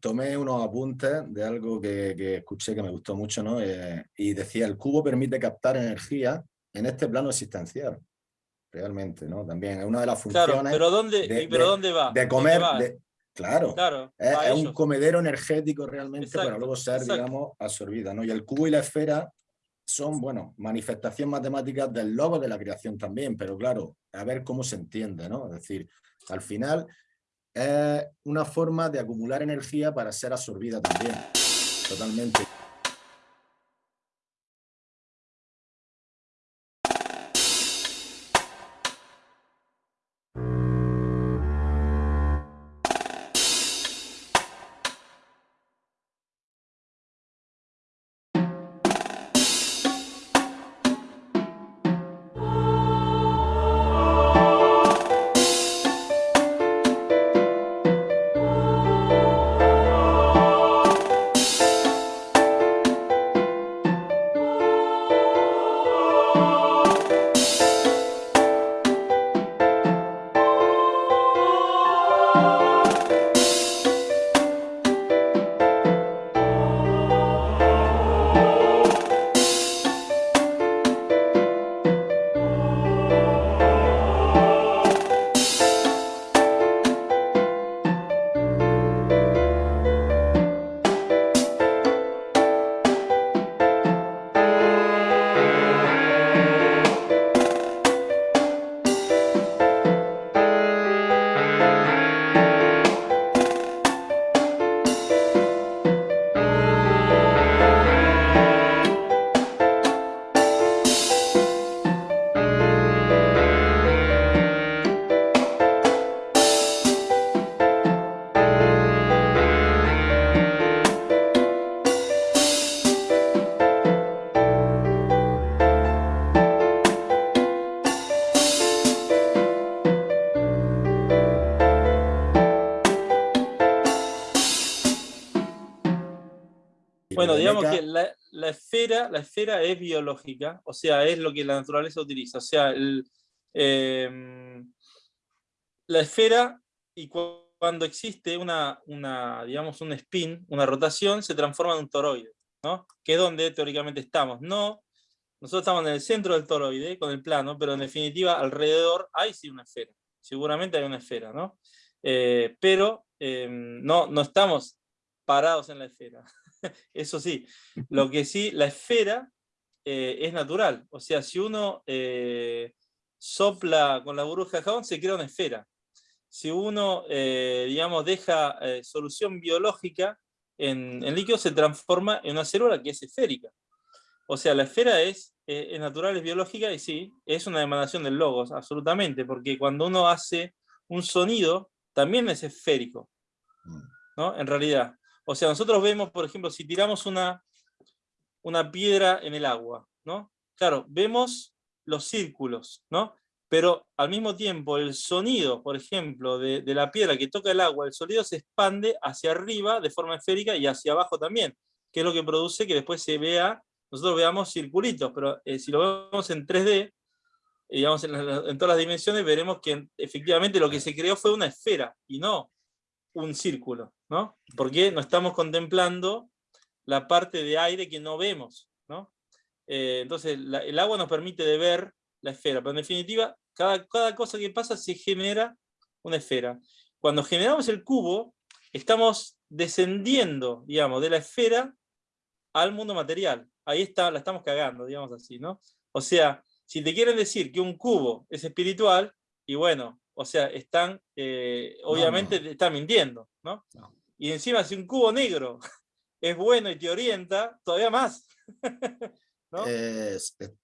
tomé unos apuntes de algo que, escuché que me gustó mucho, ¿no? Eh, y decía, el cubo permite captar energía en este plano existencial. Realmente, ¿no? También es una de las funciones... Claro, pero ¿dónde, de, pero ¿dónde va? De comer... claro, claro es, un comedero energético realmente para luego ser, digamos, absorbida, ¿no? Y el cubo y la esfera son, bueno, manifestación matemáticas del logo de la creación también, pero claro, a ver cómo se entiende, ¿no? Es decir, al final es una forma de acumular energía para ser absorbida también, totalmente. Digamos que la, esfera, la esfera es biológica, o sea, es lo que la naturaleza utiliza. O sea, em, la esfera, y cuando existe una, una, digamos, un spin, una rotación, se transforma en un toroide, ¿no? Que es donde teóricamente estamos. No, nosotros estamos en el centro del toroide, con el plano, pero en definitiva alrededor hay sí una esfera. Seguramente hay una esfera, ¿no? Eh, pero em, no, no estamos parados en la esfera. Eso sí, lo que sí, la esfera eh, es natural. O sea, si uno eh, sopla con la burbuja de jabón, se crea una esfera. Si uno, eh, digamos, deja solución biológica en, en, líquido, se transforma en una célula que es esférica. O sea, la esfera es, es natural, es biológica, y sí, es una emanación del logos, absolutamente, porque cuando uno hace un sonido, también es esférico, mm. ¿no? En realidad. O sea, nosotros vemos, por ejemplo, si tiramos una, una piedra en el agua, ¿no? Claro, vemos los círculos, ¿no? Pero al mismo tiempo el sonido, por ejemplo, de, la piedra que toca el agua, el sonido se expande hacia arriba de forma esférica y hacia abajo también, que es lo que produce que después se vea, nosotros veamos circulitos, pero eh, si lo vemos en 3D, digamos en, en, todas las dimensiones, veremos que efectivamente lo que se creó fue una esfera y no un círculo, ¿no? Porque no estamos contemplando la parte de aire que no vemos, ¿no? Eh, entonces, el agua nos permite de ver la esfera, pero en definitiva, cada, cada cosa que pasa se genera una esfera. Cuando generamos el cubo, estamos descendiendo, digamos, de la esfera al mundo material. Ahí está, la estamos cagando, digamos así, ¿no? O sea, si te quieren decir que un cubo es espiritual, y bueno, o sea, están, eh, obviamente están mintiendo, ¿no? Y encima si un cubo negro es bueno y te orienta, todavía más.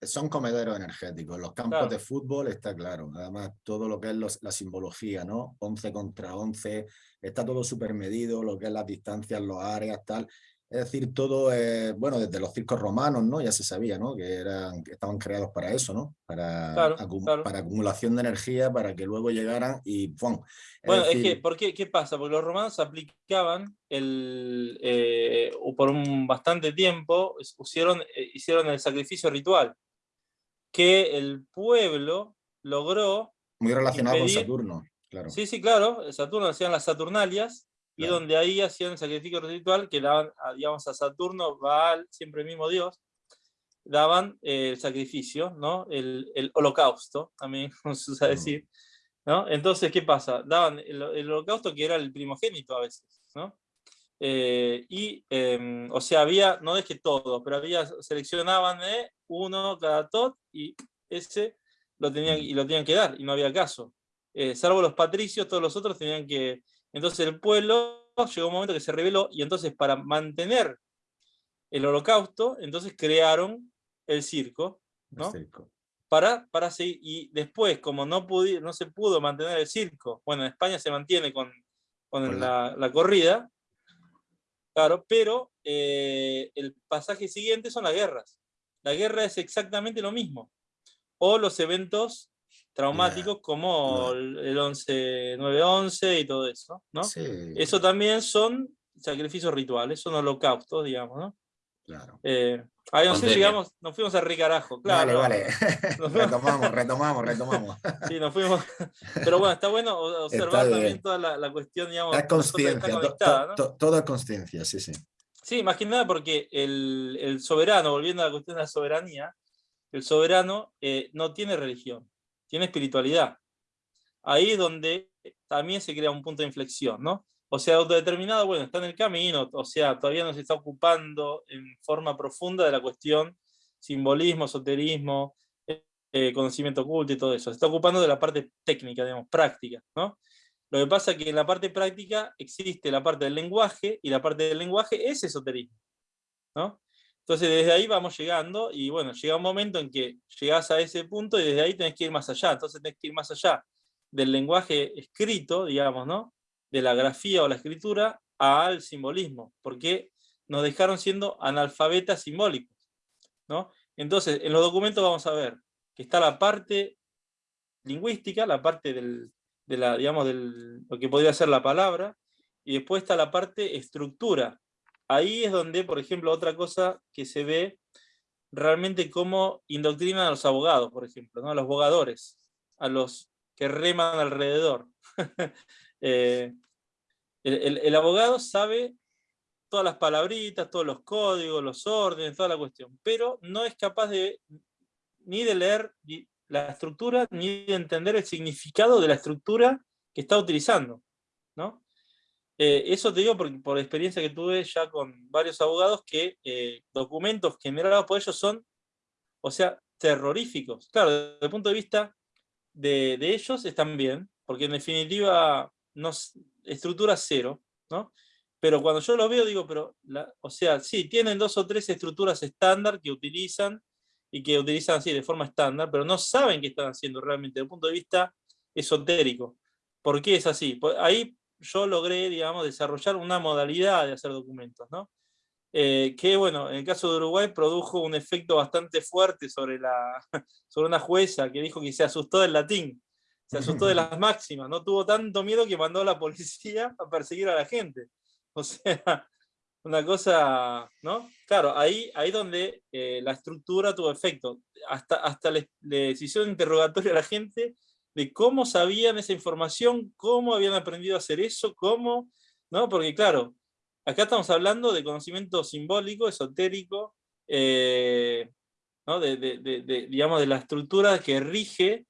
son comederos energéticos. Los campos de fútbol está claro. Además, todo lo que es la simbología, ¿no? 11 contra 11, está todo súper medido, lo que es las distancias, los áreas, tal. Es decir, todo, eh, bueno, desde los circos romanos, ¿no? Ya se sabía, ¿no? Que, eran, que estaban creados para eso, ¿no? Para, para acumulación de energía, para que luego llegaran y ¡pum! bueno, es que, ¿por qué, ¿qué pasa? Porque los romanos aplicaban, el, eh, por un bastante tiempo, hicieron, eh, hicieron el sacrificio ritual, que el pueblo logró... Muy relacionado con Saturno, claro. Sí, sí, claro, Saturno hacían las Saturnalias, y donde ahí hacían el sacrificio ritual que daban, digamos, a Saturno, Baal, siempre el mismo dios, daban eh, el sacrificio, ¿no? El, el, holocausto, también como se usa decir, ¿no? Entonces, ¿qué pasa? Daban el, el holocausto que era el primogénito a veces, ¿no? Eh, y, em, o sea, había, no es que todo, pero había, seleccionaban eh, uno cada tot y ese lo tenían, y lo tenían que dar, y no había caso. Eh, salvo los patricios, todos los otros tenían que... Entonces el pueblo llegó un momento que se rebeló, y entonces para mantener el holocausto, entonces crearon el circo, ¿no? Para, para seguir, y después, como no, no se pudo mantener el circo, bueno, en España se mantiene con, con la, la corrida, Claro, pero eh, el pasaje siguiente son las guerras. La guerra es exactamente lo mismo. O los eventos traumáticos como el 11, 9-11 y todo eso, ¿no? Eso también son sacrificios rituales, son holocaustos, digamos, ¿no? Claro. Eh, ahí nos, llegamos, nos fuimos a Ricarajo, claro. Vale, vale. retomamos, retomamos, retomamos. sí, nos fuimos. Pero bueno, está bueno observar también toda la, cuestión, digamos. La conciencia, todo es conciencia, sí, sí. Sí, más que nada porque el, el, soberano, volviendo a la cuestión de la soberanía, el soberano eh, no tiene religión, tiene espiritualidad. Ahí es donde también se crea un punto de inflexión, ¿no? O sea, autodeterminado, bueno, está en el camino, o sea, todavía no se está ocupando en forma profunda de la cuestión simbolismo, esoterismo, eh, conocimiento oculto y todo eso. Se está ocupando de la parte técnica, digamos, práctica, ¿no? Lo que pasa es que en la parte práctica existe la parte del lenguaje, y la parte del lenguaje es esoterismo, ¿no? Entonces desde ahí vamos llegando, y bueno, llega un momento en que llegás a ese punto y desde ahí tenés que ir más allá, entonces tenés que ir más allá del lenguaje escrito, digamos, ¿no? de la grafía o la escritura al simbolismo, porque nos dejaron siendo analfabetas simbólicos. ¿no? Entonces, en los documentos vamos a ver que está la parte lingüística, la parte del, de la, digamos, del, lo que podría ser la palabra, y después está la parte estructura. Ahí es donde, por ejemplo, otra cosa que se ve realmente cómo indoctrinan a los abogados, por ejemplo, ¿no? a los abogadores, a los que reman alrededor. Eh, el, abogado sabe todas las palabritas, todos los códigos, los órdenes, toda la cuestión, pero no es capaz de ni de leer la estructura, ni de entender el significado de la estructura que está utilizando. ¿no? Eh, eso te digo por, por experiencia que tuve ya con varios abogados que eh, documentos generados por ellos son, o sea, terroríficos. Claro, desde el punto de vista de, de ellos están bien, porque en definitiva no, estructura cero, ¿no? Pero cuando yo lo veo digo, pero, o sea, sí, tienen dos o tres estructuras estándar que utilizan y que utilizan así de forma estándar, pero no saben qué están haciendo realmente desde el punto de vista esotérico. ¿Por qué es así? Ahí yo logré, digamos, desarrollar una modalidad de hacer documentos, ¿no? Eh, que, bueno, en el caso de Uruguay produjo un efecto bastante fuerte sobre, la, sobre una jueza que dijo que se asustó del latín se asustó de las máximas, no tuvo tanto miedo que mandó a la policía a perseguir a la gente. O sea, una cosa, ¿no? Claro, ahí, ahí donde eh, la estructura tuvo efecto. Hasta, hasta le, le hicieron interrogatorio a la gente de cómo sabían esa información, cómo habían aprendido a hacer eso, cómo, ¿no? Porque claro, acá estamos hablando de conocimiento simbólico, esotérico, eh, ¿no? de, de, digamos, de la estructura que rige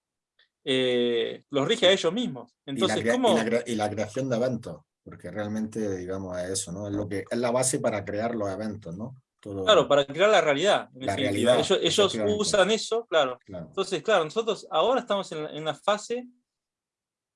eh, los rige a ellos mismos. Entonces, y la, ¿cómo? Y la, creación de eventos, porque realmente, digamos, es eso, ¿no? Es, lo que, es la base para crear los eventos, ¿no? Claro, para crear la realidad. La realidad ellos, usan eso, claro. Entonces, claro, nosotros ahora estamos en, en una fase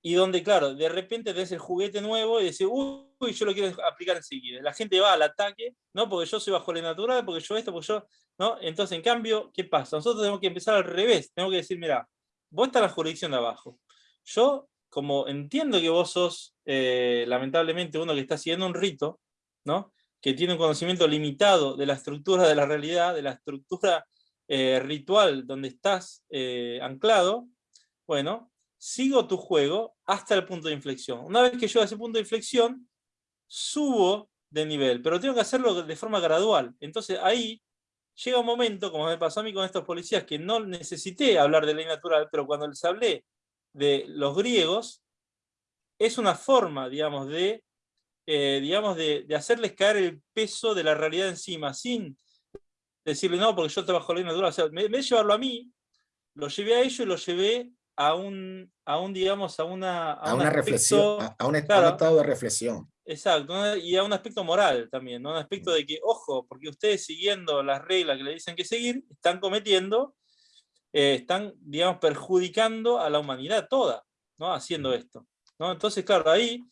y donde, claro, de repente tenés el juguete nuevo y decís, uy, yo lo quiero aplicar enseguida. La gente va al ataque, ¿no? Porque yo soy bajo la natural, porque yo esto, porque yo, ¿no? Entonces, en cambio, ¿qué pasa? Nosotros tenemos que empezar al revés. Tenemos que decir, mira, vos estás en la jurisdicción de abajo. Yo, como entiendo que vos sos, eh, lamentablemente, uno que está siguiendo un rito, ¿no? Que tiene un conocimiento limitado de la estructura de la realidad, de la estructura eh, ritual donde estás eh, anclado, bueno, sigo tu juego hasta el punto de inflexión. Una vez que llego a ese punto de inflexión, subo de nivel, pero tengo que hacerlo de forma gradual. Entonces ahí llega un momento, como me pasó a mí con estos policías, que no necesité hablar de ley natural, pero cuando les hablé de los griegos, es una forma, digamos, de eh, digamos, de, hacerles caer el peso de la realidad encima, sin decirle, no, porque yo trabajo la ley natural. O sea, me, me llevarlo a mí, lo llevé a ellos y lo llevé a un, a un digamos, a una... A, una reflexión, a, un, estado de reflexión. Exacto, y a un aspecto moral también, ¿no? un aspecto de que, ojo, porque ustedes siguiendo las reglas que le dicen que seguir, están cometiendo, eh, están, digamos, perjudicando a la humanidad toda, ¿no? Haciendo esto. ¿no? Entonces, claro, ahí,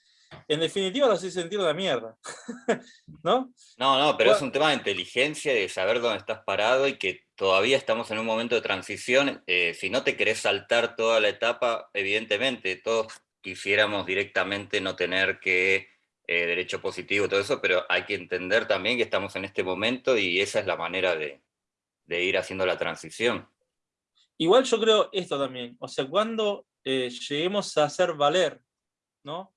en definitiva, lo hace sentir la mierda, ¿no? No, no, pero es un tema de inteligencia, de saber dónde estás parado y que todavía estamos en un momento de transición. Eh, si no te querés saltar toda la etapa, evidentemente, todos quisiéramos directamente no tener que eh, derecho positivo, todo eso, pero hay que entender también que estamos en este momento y esa es la manera de, ir haciendo la transición. Igual yo creo esto también, o sea, cuando eh, lleguemos a hacer valer, ¿no?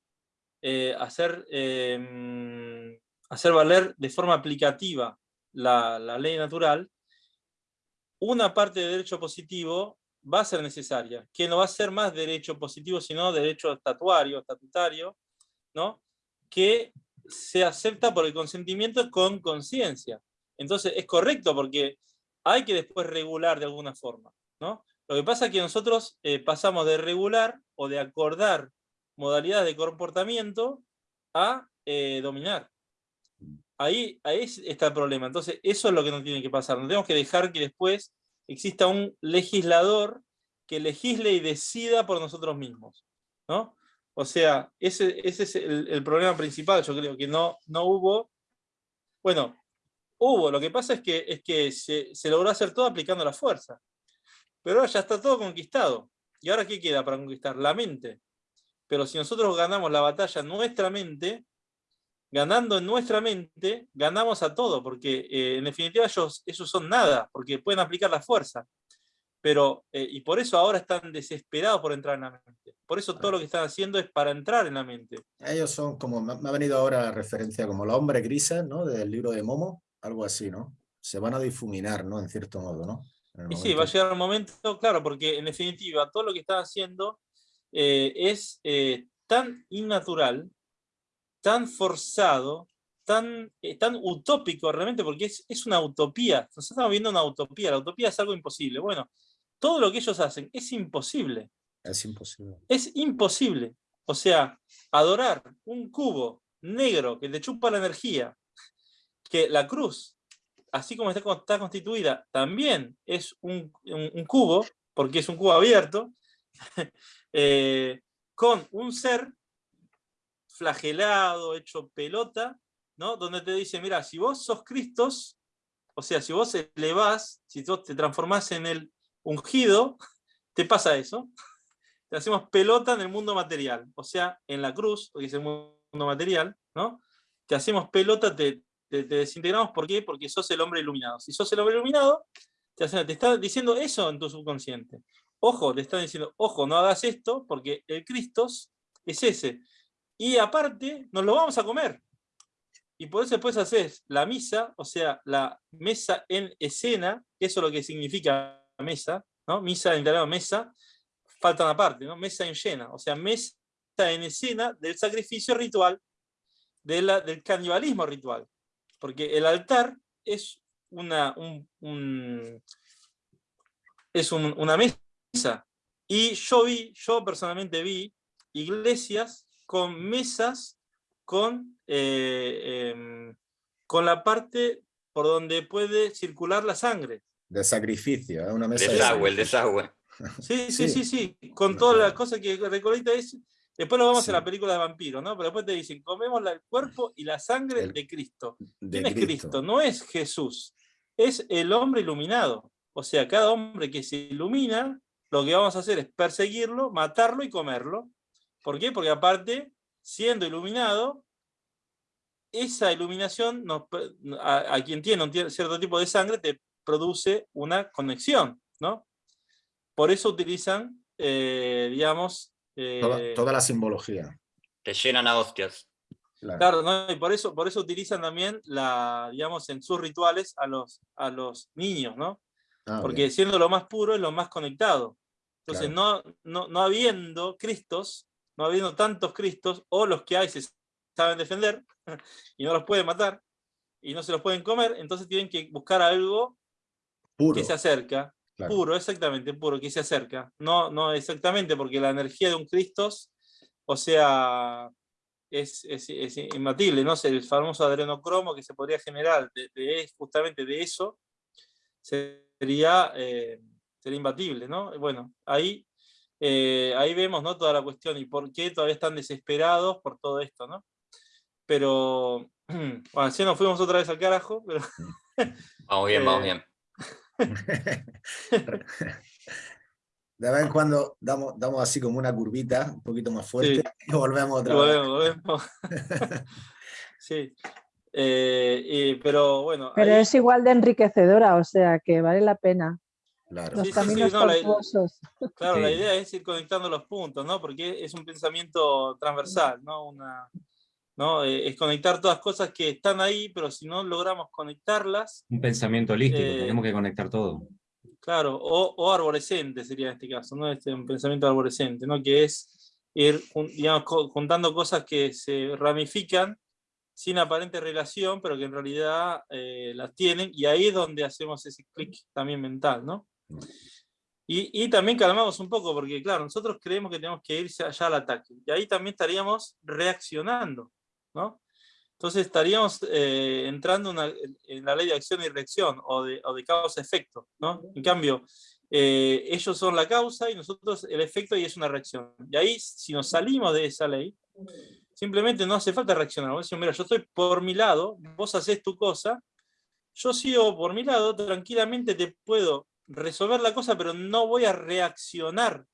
Eh, hacer, em, hacer valer de forma aplicativa la, la, ley natural, una parte de derecho positivo va a ser necesaria, que no va a ser más derecho positivo, sino derecho estatuario, estatutario, ¿no? que se acepta por el consentimiento con conciencia. Entonces es correcto porque hay que después regular de alguna forma. ¿no? Lo que pasa es que nosotros eh, pasamos de regular o de acordar modalidades de comportamiento a eh, dominar. Ahí, ahí está el problema. Entonces eso es lo que nos tiene que pasar. No tenemos que dejar que después exista un legislador que legisle y decida por nosotros mismos. ¿no? O sea, ese, ese es el, problema principal, yo creo, que no, no hubo... Bueno, hubo, lo que pasa es que, es que se, se logró hacer todo aplicando la fuerza. Pero ahora ya está todo conquistado. ¿Y ahora qué queda para conquistar? La mente. Pero si nosotros ganamos la batalla en nuestra mente, ganando en nuestra mente, ganamos a todo, porque eh, en definitiva ellos, ellos son nada, porque pueden aplicar la fuerza pero, eh, y por eso ahora están desesperados por entrar en la mente. Por eso todo lo que están haciendo es para entrar en la mente. Ellos son como, me ha venido ahora la referencia como los hombres grises, ¿no? Del libro de Momo, algo así, ¿no? Se van a difuminar, ¿no? En cierto modo, ¿no? Y sí, va a llegar un momento, claro, porque en definitiva todo lo que están haciendo eh, es eh, tan innatural, tan forzado, tan, tan utópico realmente, porque es, es una utopía. Nosotros estamos viendo una utopía, la utopía es algo imposible. Bueno, todo lo que ellos hacen es imposible. Es imposible. Es imposible. O sea, adorar un cubo negro que te chupa la energía, que la cruz, así como está, constituida, también es un, cubo, porque es un cubo abierto, eh, con un ser flagelado, hecho pelota, ¿no? donde te dice, mira, si vos sos Cristo, o sea, si vos elevás, si vos te transformás en el ungido, te pasa eso. Te hacemos pelota en el mundo material. O sea, en la cruz, que es el mundo material, ¿no? Te hacemos pelota, te, desintegramos. ¿Por qué? Porque sos el hombre iluminado. Si sos el hombre iluminado, te, te está diciendo eso en tu subconsciente. Ojo, te están diciendo, ojo, no hagas esto, porque el Cristo es ese. Y aparte, nos lo vamos a comer. Y por eso después haces la misa, o sea, la mesa en escena, eso es lo que significa mesa, ¿no? Misa en italiano mesa, falta una parte, ¿no? Mesa en llena, o sea, mesa en escena del sacrificio ritual, del canibalismo ritual. Porque el altar es una, es una mesa. Y yo vi, yo personalmente vi iglesias con mesas con, eh, em, con la parte por donde puede circular la sangre de sacrificio, ¿eh? una mesa desagüe, el desagüe. Sí, sí, sí, sí, con todas las cosas que recolecta es... Después lo vamos a la película de vampiro, ¿no? Pero después te dicen, comemos el cuerpo y la sangre de Cristo. ¿Quién es Cristo? No es Jesús, es el hombre iluminado. O sea, cada hombre que se ilumina, lo que vamos a hacer es perseguirlo, matarlo y comerlo. ¿Por qué? Porque aparte, siendo iluminado, esa iluminación a, a, quien tiene un cierto tipo de sangre te produce una conexión, ¿no? Por eso utilizan, eh, digamos... Eh, toda, la simbología. Te llenan a hostias. Claro, ¿no? y por eso, por eso utilizan también, la, digamos, en sus rituales a los, a los niños, ¿no? Ah, Porque siendo lo más puro es lo más conectado. Entonces, no, no, no habiendo Cristos, no habiendo tantos Cristos, o los que hay se saben defender y no los pueden matar y no se los pueden comer, entonces tienen que buscar algo que se acerca. Puro, exactamente, puro, que se acerca. No, no exactamente, porque la energía de un Cristo, o sea, es, es, imbatible, ¿no? El famoso adrenocromo que se podría generar de, justamente de eso sería, eh, sería imbatible, ¿no? Bueno, ahí, eh, ahí vemos ¿no? toda la cuestión y por qué todavía están desesperados por todo esto, ¿no? Pero, bueno, si nos fuimos otra vez al carajo, pero... Vamos bien, vamos bien. De vez en cuando damos, damos así como una curvita un poquito más fuerte y volvemos otra vez. Volvemos. sí. Eh, pero bueno. Pero es igual de enriquecedora, o sea que vale la pena. Claro. Los caminos no, la, claro, la idea es ir conectando los puntos, ¿no? Porque es un pensamiento transversal, ¿no? Una, ¿no? Eh, es conectar todas las cosas que están ahí, pero si no logramos conectarlas... Un pensamiento holístico, eh, tenemos que conectar todo. Claro, o, o, arborescente sería en este caso, ¿no? Este, un pensamiento arborescente, ¿no? Que es ir digamos, juntando cosas que se ramifican sin aparente relación, pero que en realidad eh, las tienen, y ahí es donde hacemos ese clic también mental, ¿no? Y, y, también calmamos un poco, porque claro, nosotros creemos que tenemos que irse allá al ataque, y ahí también estaríamos reaccionando, ¿no? Entonces estaríamos eh, entrando en la ley de acción y reacción, o de, o de causa-efecto, ¿no? En cambio, eh, ellos son la causa y nosotros el efecto y es una reacción. Y ahí, si nos salimos de esa ley, simplemente no hace falta reaccionar. Vos decís, mira, yo estoy por mi lado, vos haces tu cosa, yo sigo por mi lado, tranquilamente te puedo resolver la cosa, pero no voy a reaccionar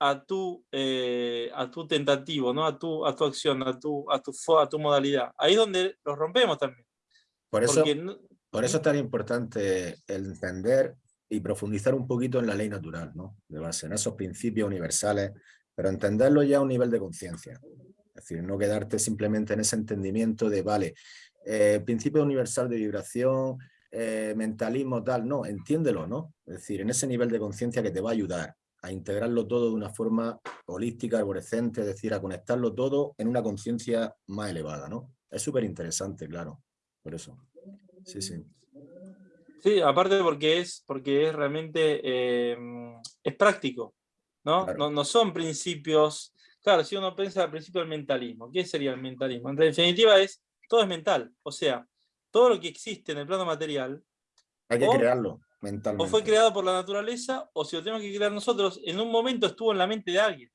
a tu, eh, a tu tentativo, ¿no? a, tu, a tu acción, a tu, a, tu, a tu modalidad. Ahí es donde los rompemos también. Por eso, por eso es tan importante el entender y profundizar un poquito en la ley natural, ¿no? de base, en esos principios universales, pero entenderlo ya a un nivel de conciencia. Es decir, no quedarte simplemente en ese entendimiento de, vale, eh, principio universal de vibración, eh, mentalismo tal, no, entiéndelo, ¿no? Es decir, en ese nivel de conciencia que te va a ayudar a integrarlo todo de una forma holística, arborescente, es decir, a conectarlo todo en una conciencia más elevada, ¿no? Es súper interesante, claro, por eso. Sí, sí. Sí, aparte porque es, porque es realmente, eh, es práctico, ¿no? ¿no? ¿no? son principios, claro, si uno piensa al principio del mentalismo, ¿qué sería el mentalismo? En definitiva es, todo es mental, o sea, todo lo que existe en el plano material. Hay que crearlo. O fue creado por la naturaleza, o si lo tenemos que crear nosotros, en un momento estuvo en la mente de alguien,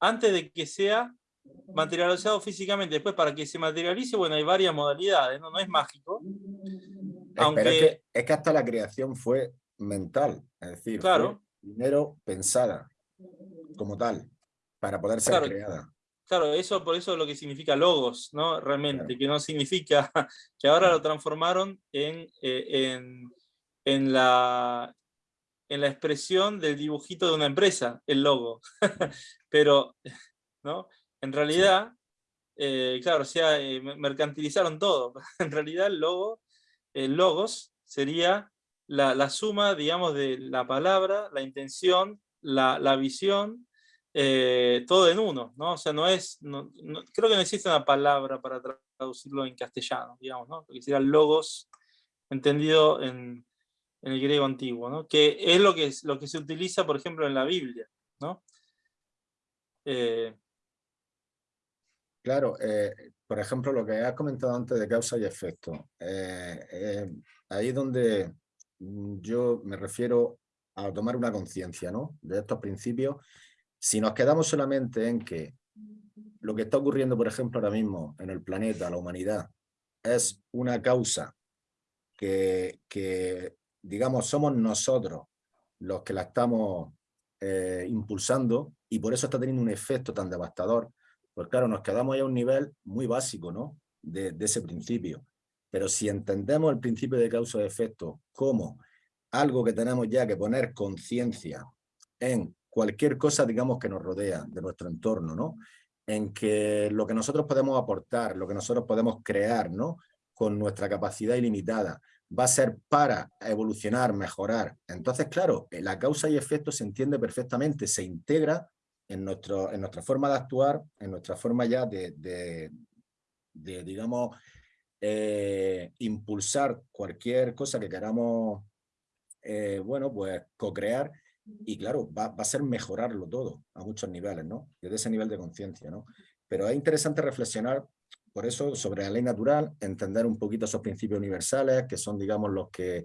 antes de que sea materializado físicamente. Después, para que se materialice, bueno, hay varias modalidades, no, no es mágico. Aunque... es, que, hasta la creación fue mental, es decir, claro. primero pensada como tal, para poder ser creada. Claro, eso por eso es lo que significa logos, ¿no? Realmente, que no significa que ahora lo transformaron en, eh, en en la, en la expresión del dibujito de una empresa, el logo. Pero, ¿no? En realidad, eh, claro, o sea, eh, mercantilizaron todo. en realidad el logo, el logos sería la, suma, digamos, de la palabra, la intención, la, visión, eh, todo en uno, ¿no? O sea, no es, creo que no existe una palabra para traducirlo en castellano, digamos, ¿no? Porque sería logos, entendido en, en el griego antiguo, ¿no? que es lo que, es, lo que se utiliza, por ejemplo, en la Biblia. ¿no? Eh, claro, eh, por ejemplo, lo que has comentado antes de causa y efecto. Eh, ahí es donde yo me refiero a tomar una conciencia ¿no? de estos principios. Si nos quedamos solamente en que lo que está ocurriendo, por ejemplo, ahora mismo en el planeta, la humanidad, es una causa que, digamos, somos nosotros los que la estamos eh, impulsando y por eso está teniendo un efecto tan devastador. Pues claro, nos quedamos ahí a un nivel muy básico, ¿no? De, ese principio. Pero si entendemos el principio de causa y efecto como algo que tenemos ya que poner conciencia en cualquier cosa, digamos, que nos rodea de nuestro entorno, ¿no? En que lo que nosotros podemos aportar, lo que nosotros podemos crear, ¿no? Con nuestra capacidad ilimitada, va a ser para evolucionar, mejorar. Entonces, claro, eh, la causa y efecto se entiende perfectamente, se integra en, nuestro, en nuestra forma de actuar, en nuestra forma ya de, de digamos, eh, impulsar cualquier cosa que queramos, eh, bueno, pues co-crear y claro, va, va, a ser mejorarlo todo a muchos niveles, ¿no? Desde ese nivel de conciencia, ¿no? Pero es interesante reflexionar por eso sobre la ley natural, entender un poquito esos principios universales que son, digamos, los que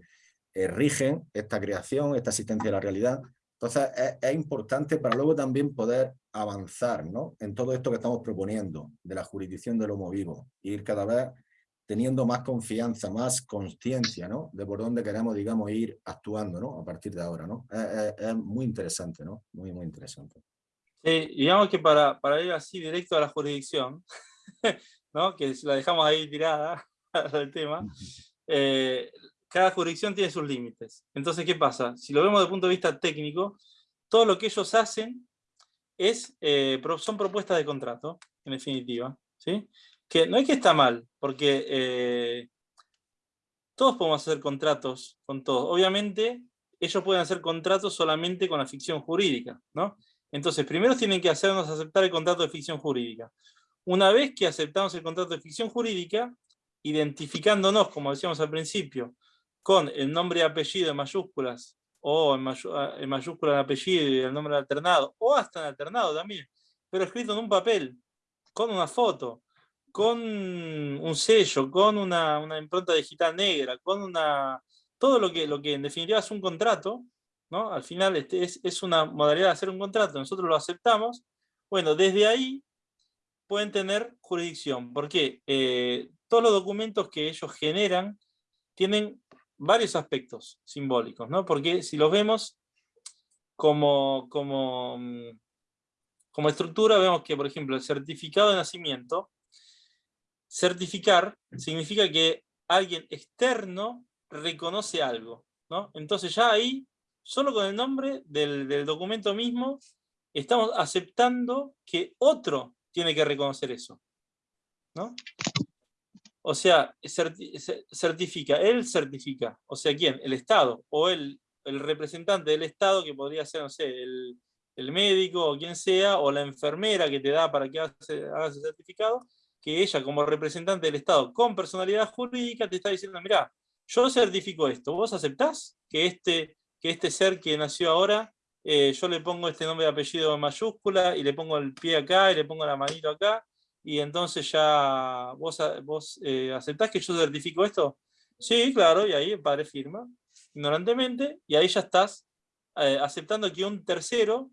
eh, rigen esta creación, esta existencia de la realidad. Entonces es, importante para luego también poder avanzar ¿no? en todo esto que estamos proponiendo de la jurisdicción del homo vivo, ir cada vez teniendo más confianza, más conciencia ¿no? de por dónde queremos, digamos, ir actuando ¿no? a partir de ahora. ¿no? Es, muy interesante, ¿no? muy, muy interesante. Sí, digamos que para, para ir así directo a la jurisdicción, ¿no? que la dejamos ahí tirada al tema, eh, cada jurisdicción tiene sus límites. Entonces, ¿qué pasa? Si lo vemos desde el punto de vista técnico, todo lo que ellos hacen es, eh, son propuestas de contrato, en definitiva. ¿sí? Que no es que está mal, porque eh, todos podemos hacer contratos con todos. Obviamente, ellos pueden hacer contratos solamente con la ficción jurídica. ¿no? Entonces, primero tienen que hacernos aceptar el contrato de ficción jurídica. Una vez que aceptamos el contrato de ficción jurídica, identificándonos, como decíamos al principio, con el nombre y apellido en mayúsculas, o en, mayúsculas el apellido y el nombre alternado, o hasta en alternado también, pero escrito en un papel, con una foto, con un sello, con una, impronta digital negra, con una todo lo que, lo que en definitiva es un contrato, ¿no? al final este es, es una modalidad de hacer un contrato, nosotros lo aceptamos, bueno, desde ahí pueden tener jurisdicción, porque eh, todos los documentos que ellos generan tienen varios aspectos simbólicos, ¿no? Porque si los vemos como, como, mm, como estructura, vemos que, por ejemplo, el certificado de nacimiento, certificar significa que alguien externo reconoce algo, ¿no? Entonces ya ahí, solo con el nombre del, del documento mismo, estamos aceptando que otro tiene que reconocer eso, ¿no? O sea, certifica, él certifica. O sea, ¿quién? El Estado, o el, el representante del Estado, que podría ser, no sé, el, el, médico, o quien sea, o la enfermera que te da para que hagas, ese certificado, que ella como representante del Estado con personalidad jurídica te está diciendo, mira, yo certifico esto, ¿vos aceptás que este, que este ser que nació ahora, eh, yo le pongo este nombre de apellido en mayúscula, y le pongo el pie acá, y le pongo la manito acá, y entonces ya vos, vos eh, aceptás que yo certifico esto. Sí, claro, y ahí el padre firma, ignorantemente, y ahí ya estás eh, aceptando que un tercero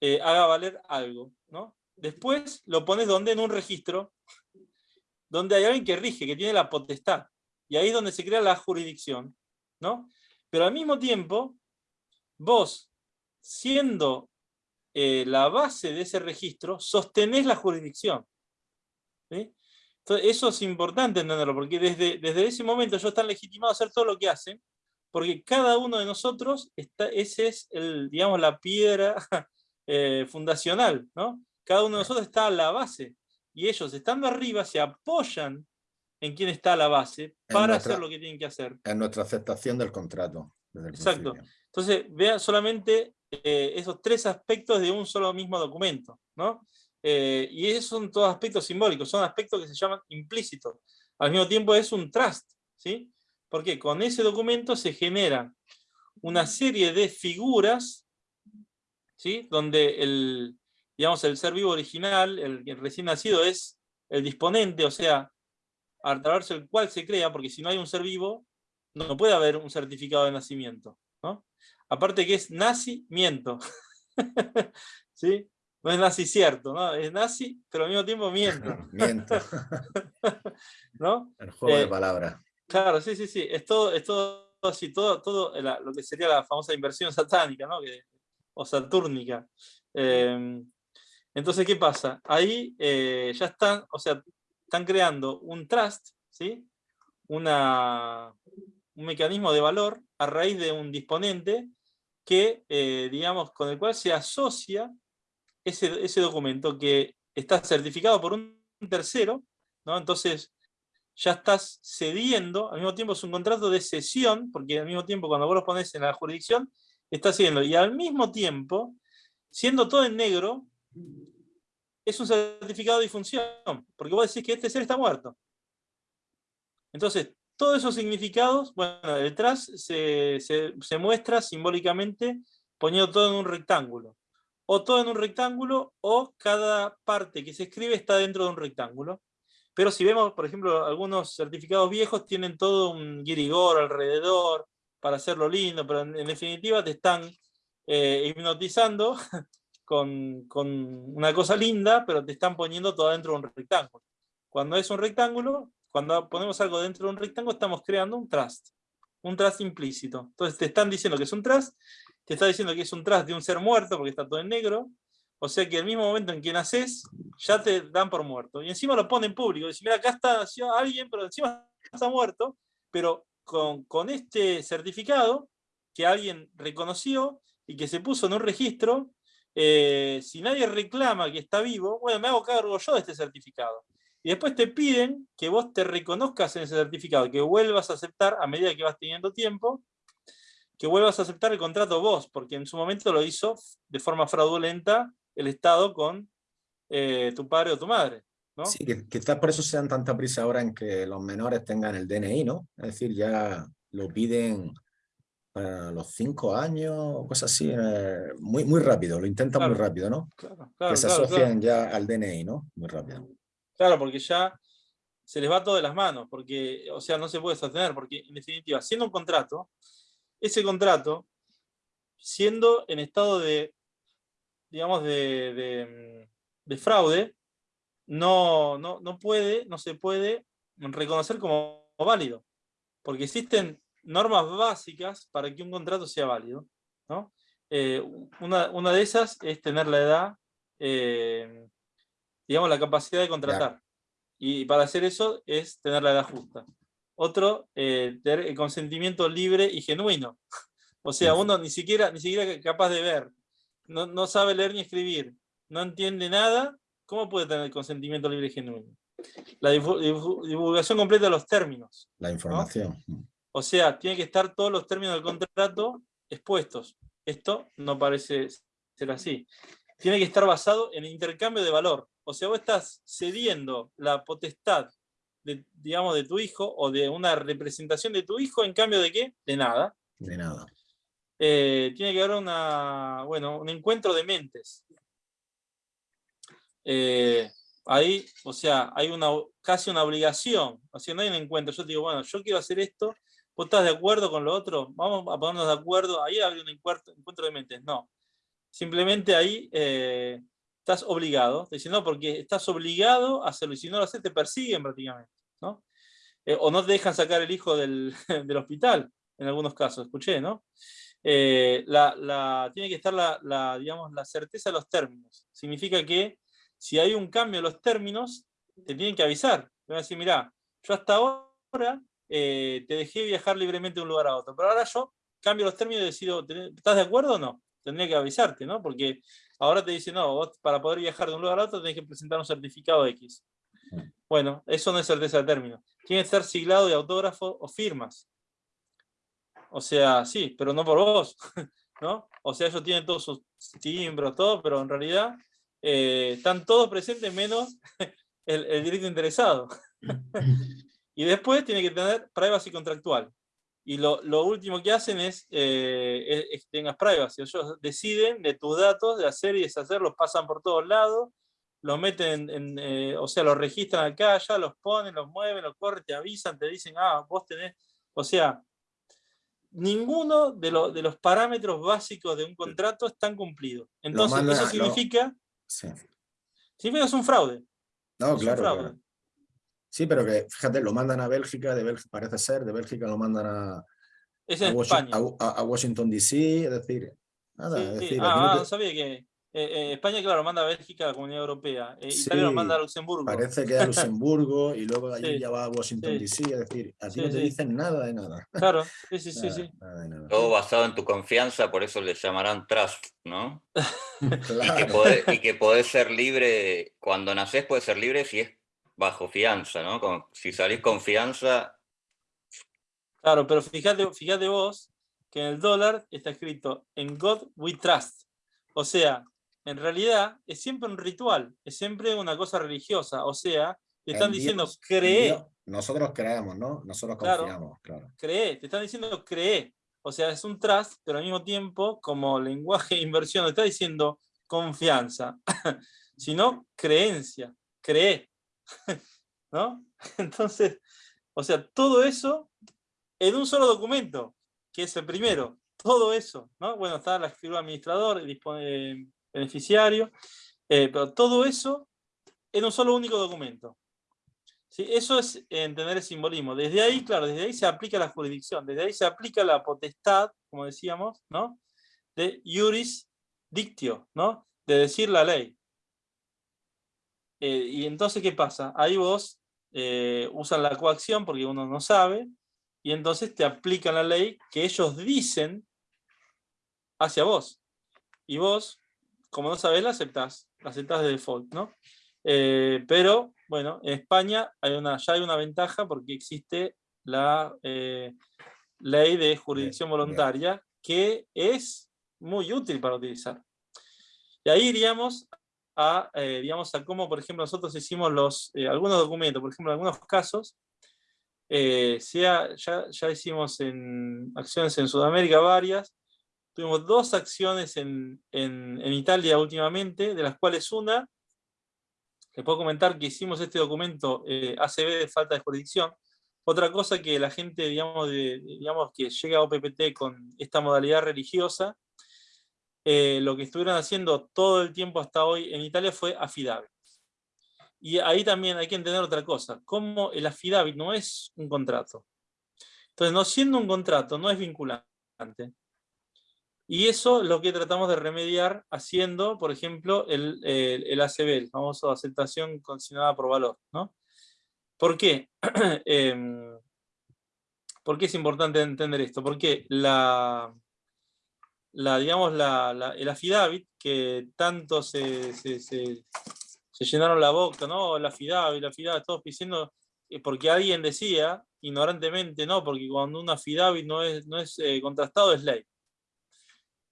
eh, haga valer algo. ¿no? Después lo pones donde en un registro, donde hay alguien que rige, que tiene la potestad, y ahí es donde se crea la jurisdicción. ¿no? Pero al mismo tiempo, vos, siendo la base de ese registro, sostenés la jurisdicción. Entonces, eso es importante entenderlo, porque desde, desde ese momento ellos están legitimados a hacer todo lo que hacen, porque cada uno de nosotros, está, ese es el, digamos, la piedra eh, fundacional, ¿no? Cada uno de nosotros está a la base, y ellos estando arriba se apoyan en quien está a la base para hacer lo que tienen que hacer. En nuestra aceptación del contrato. Exacto. Entonces, vean solamente eh, esos tres aspectos de un solo mismo documento, ¿no? Eh, y esos son todos aspectos simbólicos, son aspectos que se llaman implícitos. Al mismo tiempo es un trust, ¿sí? Porque con ese documento se genera una serie de figuras, ¿sí? Donde el, digamos, el ser vivo original, el, recién nacido, es el disponente, o sea, a través del cual se crea, porque si no hay un ser vivo, no puede haber un certificado de nacimiento. ¿no? Aparte que es nacimiento. ¿Sí? no es nazi cierto, ¿no? Es nazi, pero al mismo tiempo miento. miento. ¿No? El juego de eh, palabras. Claro, sí, sí, sí. Es todo, es todo así, todo, todo lo que sería la famosa inversión satánica, ¿no? o satúrnica. Em, entonces, ¿qué pasa? Ahí eh, ya están, o sea, están creando un trust, ¿sí? Un mecanismo de valor a raíz de un disponente que, eh, digamos, con el cual se asocia ese, documento que está certificado por un tercero, ¿no? entonces ya estás cediendo, al mismo tiempo es un contrato de cesión, porque al mismo tiempo cuando vos lo pones en la jurisdicción, estás cediendo, y al mismo tiempo, siendo todo en negro, es un certificado de difunción, porque vos decís que este ser está muerto. Entonces, todos esos significados, bueno, detrás se, se muestra simbólicamente poniendo todo en un rectángulo. O todo en un rectángulo, o cada parte que se escribe está dentro de un rectángulo. Pero si vemos, por ejemplo, algunos certificados viejos tienen todo un guirigor alrededor para hacerlo lindo, pero en, definitiva te están eh, hipnotizando con, una cosa linda, pero te están poniendo todo dentro de un rectángulo. Cuando es un rectángulo, cuando ponemos algo dentro de un rectángulo, estamos creando un trust, un trust implícito. Entonces te están diciendo que es un trust, te está diciendo que es un trust de un ser muerto, porque está todo en negro, o sea que el mismo momento en que naces, ya te dan por muerto. Y encima lo ponen público. Dicen, mira, acá está alguien, pero encima está muerto. Pero con, con, este certificado que alguien reconoció y que se puso en un registro, eh, si nadie reclama que está vivo, bueno, me hago cargo yo de este certificado. Y después te piden que vos te reconozcas en ese certificado, que vuelvas a aceptar a medida que vas teniendo tiempo, que vuelvas a aceptar el contrato vos, porque en su momento lo hizo de forma fraudulenta el Estado con eh, tu padre o tu madre. ¿no? Sí, que, quizás por eso sean tanta prisa ahora en que los menores tengan el DNI, ¿no? Es decir, ya lo piden los cinco años cosas así, eh, muy, muy rápido, lo intentan muy rápido, ¿no? Claro, claro, que se asocian ya al DNI, ¿no? Muy rápido. Claro, porque ya se les va todo de las manos, porque, o sea, no se puede sostener, porque en definitiva, siendo un contrato, ese contrato, siendo en estado de digamos, de, fraude, no, no, no, puede, no se puede reconocer como válido, porque existen normas básicas para que un contrato sea válido. ¿no? Eh, una, de esas es tener la edad, eh, digamos, la capacidad de contratar. Y para hacer eso es tener la edad justa. Otro, eh, tener el consentimiento libre y genuino. O sea, uno ni siquiera, ni siquiera capaz de ver no, sabe leer ni escribir, no entiende nada, ¿cómo puede tener consentimiento libre y genuino? La divulgación completa de los términos. La información. O sea, tiene que estar todos los términos del contrato expuestos. Esto no parece ser así. Tiene que estar basado en el intercambio de valor. O sea, vos estás cediendo la potestad, de, digamos, de tu hijo o de una representación de tu hijo en cambio de qué? De nada. De nada. Eh, tiene que haber una, bueno, un encuentro de mentes. Eh, ahí, o sea, hay una, casi una obligación, o sea, no hay un encuentro. Yo digo, bueno, yo quiero hacer esto, ¿vos estás de acuerdo con lo otro? Vamos a ponernos de acuerdo, ahí hay un encuentro, de mentes. No, simplemente ahí eh, estás obligado, diciendo, no, porque estás obligado a hacerlo, y si no lo haces te persiguen prácticamente, ¿no? o no te dejan sacar el hijo del, del hospital, en algunos casos, escuché, ¿no? Eh, tiene que estar la, digamos, la certeza de los términos. Significa que si hay un cambio en los términos, te tienen que avisar. Te van a decir, mira, yo hasta ahora eh, te dejé viajar libremente de un lugar a otro, pero ahora yo cambio los términos y decido, ¿estás de acuerdo o no? Tendría que avisarte, ¿no? Porque ahora te dicen, no, vos para poder viajar de un lugar a otro tenés que presentar un certificado X. Bueno, eso no es certeza de término. Tiene que estar siglado de autógrafo o firmas. O sea, sí, pero no por vos, ¿no? O sea, ellos tienen todos sus timbros, todo, pero en realidad eh, están todos presentes menos el, el directo interesado. y después tiene que tener privacy contractual. Y lo, último que hacen es, eh, que tengas privacy. Ellos deciden de tus datos, de hacer y deshacer, los pasan por todos lados, los meten, en, eh, o sea, los registran acá, ya los ponen, los mueven, los corren, te avisan, te dicen, ah, vos tenés, o sea, ninguno de, de, los parámetros básicos de un contrato están cumplidos. Entonces, eso significa, significa que es un fraude. No, claro, Sí, pero que, fíjate, lo mandan a Bélgica, de Bélgica, parece ser, de Bélgica lo mandan a, a, Washington, D.C., es decir, nada, es decir, ah, no, sabía que eh, eh, España, claro, manda a Bélgica a la Comunidad Europea. Eh, Italia lo manda a Luxemburgo. Parece que a Luxemburgo y luego allí ya va a Washington DC, es decir, a ti no te dicen nada de nada. Claro, sí, sí, sí. sí. Todo basado en tu confianza, por eso le llamarán trust, ¿no? claro. y, que podés, ser libre, cuando nacés puedes ser libre si es bajo fianza, ¿no? si salís con fianza. Claro, pero fíjate, fíjate vos que en el dólar está escrito en God we trust. O sea, en realidad es siempre un ritual, es siempre una cosa religiosa, o sea, te están diciendo cree. Nosotros creemos, ¿no? Nosotros confiamos, claro. Cree, te están diciendo cree. O sea, es un trust, pero al mismo tiempo, como lenguaje de inversión, te está diciendo confianza, sino creencia, cree. ¿No? Entonces, o sea, todo eso en un solo documento, que es el primero, todo eso, ¿no? Bueno, está la figura administrador, dispone beneficiario, eh, pero todo eso en un solo único documento. ¿Sí? Eso es entender el simbolismo. Desde ahí, claro, desde ahí se aplica la jurisdicción, desde ahí se aplica la potestad, como decíamos, ¿no? de juris dictio, ¿no? de decir la ley. Eh, y entonces, ¿qué pasa? Ahí vos eh, usan la coacción porque uno no sabe, y entonces te aplican la ley que ellos dicen hacia vos. Y vos, como no sabés, la aceptás, la aceptás de default, ¿no? Eh, pero, bueno, en España hay una, ya hay una ventaja porque existe la eh, ley de jurisdicción voluntaria que es muy útil para utilizar. Y ahí iríamos a, eh, digamos, a cómo, por ejemplo, nosotros hicimos los, algunos documentos, por ejemplo, en algunos casos, sea, ya, ya hicimos en acciones en Sudamérica varias, tuvimos dos acciones en, en, en Italia últimamente, de las cuales una les puedo comentar que hicimos este documento eh, ACB de falta de jurisdicción. Otra cosa que la gente, digamos, digamos que llega a OPPT con esta modalidad religiosa, eh, lo que estuvieron haciendo todo el tiempo hasta hoy en Italia fue affidavit. Y ahí también hay que entender otra cosa, como el affidavit no es un contrato. Entonces, no siendo un contrato, no es vinculante. Y eso es lo que tratamos de remediar haciendo, por ejemplo, el, el, ACB, el famoso aceptación condicionada por valor. ¿no? ¿Por qué? Em, ¿Por qué es importante entender esto? Porque la, la, digamos, la, el affidavit, que tanto se, se, se, llenaron la boca, ¿no? El affidavit, el affidavit, todos diciendo, eh, porque alguien decía, ignorantemente, no, porque cuando un affidavit no es, no es eh, contrastado es ley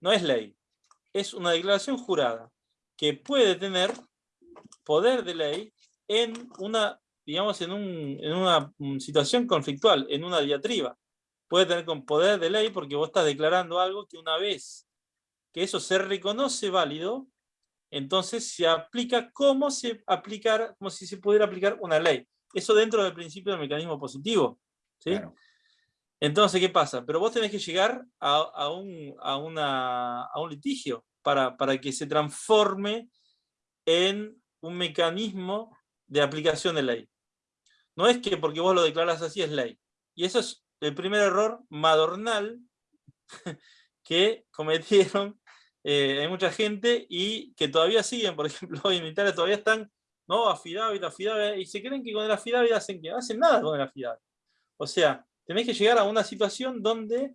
no es ley, es una declaración jurada que puede tener poder de ley en una, digamos, en, una situación conflictual, en una diatriba. Puede tener con poder de ley porque vos estás declarando algo que una vez que eso se reconoce válido, entonces se aplica como, se aplicar, como si se pudiera aplicar una ley. Eso dentro del principio del mecanismo positivo. ¿sí? Entonces, ¿qué pasa? Pero vos tenés que llegar a, un, litigio para, que se transforme en un mecanismo de aplicación de ley. No es que porque vos lo declaras así es ley. Y eso es el primer error madornal que cometieron eh, mucha gente y que todavía siguen, por ejemplo, hoy en Italia todavía están, no, afidavit, afidavit, y se creen que con el afidavit hacen que hacen nada con el afidavit. O sea, tenés que llegar a una situación donde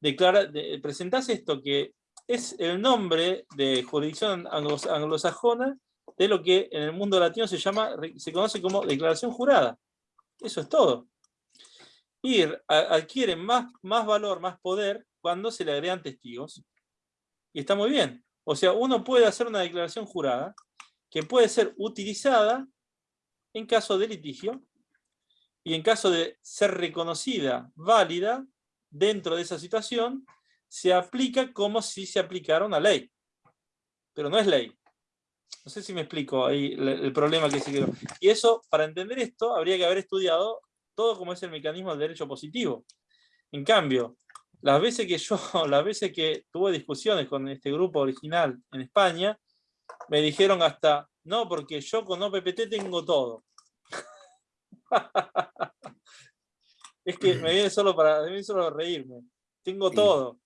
declara, presentás esto que es el nombre de jurisdicción anglosajona de lo que en el mundo latino se llama, se conoce como declaración jurada. Eso es todo. Y adquiere más, más valor, más poder cuando se le agregan testigos. Y está muy bien. O sea, uno puede hacer una declaración jurada que puede ser utilizada en caso de litigio y en caso de ser reconocida válida dentro de esa situación, se aplica como si se aplicara una ley. Pero no es ley. No sé si me explico ahí el, problema que se quedó. Y eso, para entender esto, habría que haber estudiado todo como es el mecanismo del derecho positivo. En cambio, las veces que yo, las veces que tuve discusiones con este grupo original en España, me dijeron hasta, no, porque yo con OPPT tengo todo. es que me viene solo para, me solo reírme. Tengo todo.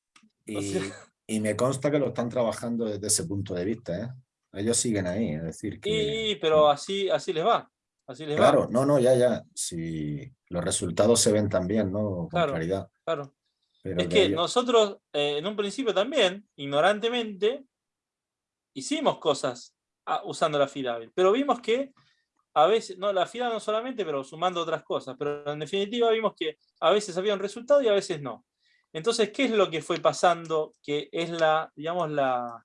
Y, me consta que lo están trabajando desde ese punto de vista, ¿eh? Ellos siguen ahí, es decir que... pero así, así les va. Así les claro, no, no, ya, ya. Si los resultados se ven también, ¿no? Con claro, claridad. Claro. es que nosotros, eh, en un principio también, ignorantemente, hicimos cosas ah, usando la FIDAVIL, pero vimos que a veces, no, la FIDA no solamente, pero sumando otras cosas, pero en definitiva vimos que a veces había un resultado y a veces no. Entonces, ¿qué es lo que fue pasando? Que es la, digamos, la,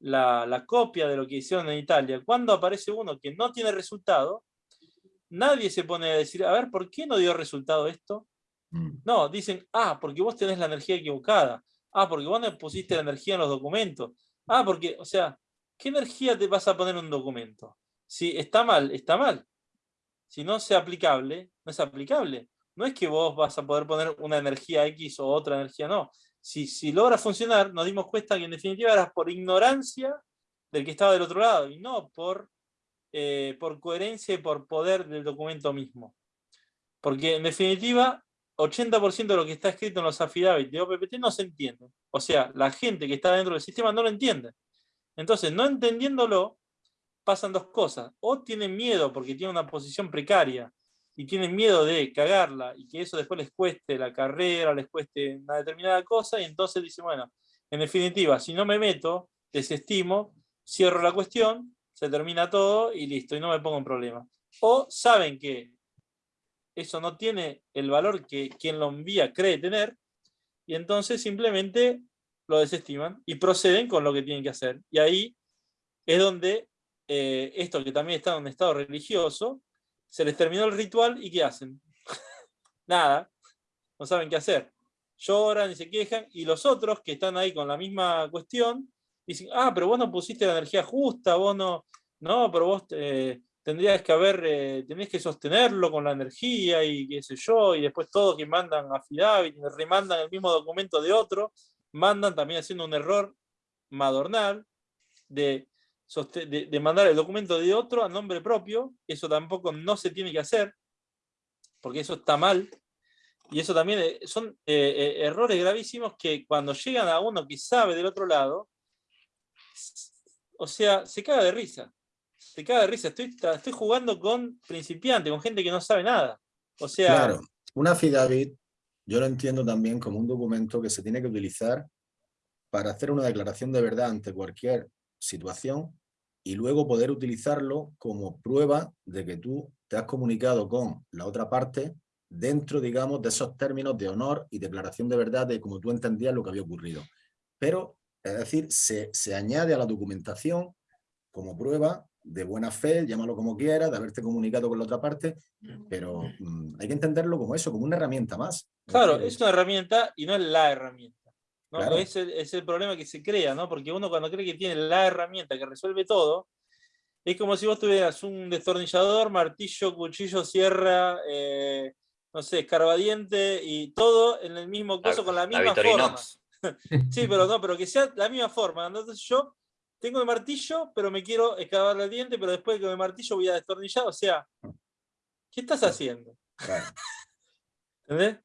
la, copia de lo que hicieron en Italia, cuando aparece uno que no tiene resultado, nadie se pone a decir, a ver, ¿por qué no dio resultado esto? Mm. No, dicen, ah, porque vos tenés la energía equivocada. Ah, porque vos no pusiste la energía en los documentos. Ah, porque, o sea, ¿qué energía te vas a poner en un documento? Si está mal, está mal. Si no es aplicable, no es aplicable. No es que vos vas a poder poner una energía X o otra energía, no. Si, si logra funcionar, nos dimos cuenta que en definitiva era por ignorancia del que estaba del otro lado, y no por, eh, por coherencia y por poder del documento mismo. Porque en definitiva, 80% de lo que está escrito en los affidavits de OPPT no se entiende. O sea, la gente que está dentro del sistema no lo entiende. Entonces, no entendiéndolo, pasan dos cosas. O tienen miedo porque tienen una posición precaria y tienen miedo de cagarla y que eso después les cueste la carrera, les cueste una determinada cosa, y entonces dicen, bueno, en definitiva, si no me meto, desestimo, cierro la cuestión, se termina todo y listo, y no me pongo en problema. O saben que eso no tiene el valor que quien lo envía cree tener, y entonces simplemente lo desestiman y proceden con lo que tienen que hacer. Y ahí es donde eh, esto que también está en un estado religioso, se les terminó el ritual y ¿qué hacen? Nada, no saben qué hacer. Lloran y se quejan, y los otros que están ahí con la misma cuestión, dicen, ah, pero vos no pusiste la energía justa, vos no, no, pero vos eh, tendrías que haber, eh, tenés que sostenerlo con la energía y qué sé yo, y después todos que mandan a Fidavit, remandan el mismo documento de otro, mandan también haciendo un error madornal de, de, mandar el documento de otro a nombre propio, eso tampoco no se tiene que hacer, porque eso está mal, y eso también eh, son errores gravísimos que cuando llegan a uno que sabe del otro lado, o sea, se caga de risa te caga de risa. Estoy, estoy jugando con principiantes, con gente que no sabe nada. O sea... Claro, una FIDAVIT yo lo entiendo también como un documento que se tiene que utilizar para hacer una declaración de verdad ante cualquier situación y luego poder utilizarlo como prueba de que tú te has comunicado con la otra parte dentro, digamos, de esos términos de honor y declaración de verdad de cómo tú entendías lo que había ocurrido. Pero, es decir, se, se añade a la documentación como prueba de buena fe, llámalo como quieras, de haberte comunicado con la otra parte, pero mm, hay que entenderlo como eso, como una herramienta más. Claro, es una herramienta y no es la herramienta. ¿no? Es, el, problema que se crea, ¿no? Porque uno cuando cree que tiene la herramienta que resuelve todo, es como si vos tuvieras un destornillador, martillo, cuchillo, sierra, eh, no sé, escarbadiente y todo en el mismo coso con la misma forma. sí, pero no, pero que sea la misma forma. Entonces yo tengo el martillo, pero me quiero excavar el diente, pero después con el martillo voy a destornillar. O sea, ¿qué estás haciendo? ¿Entendés?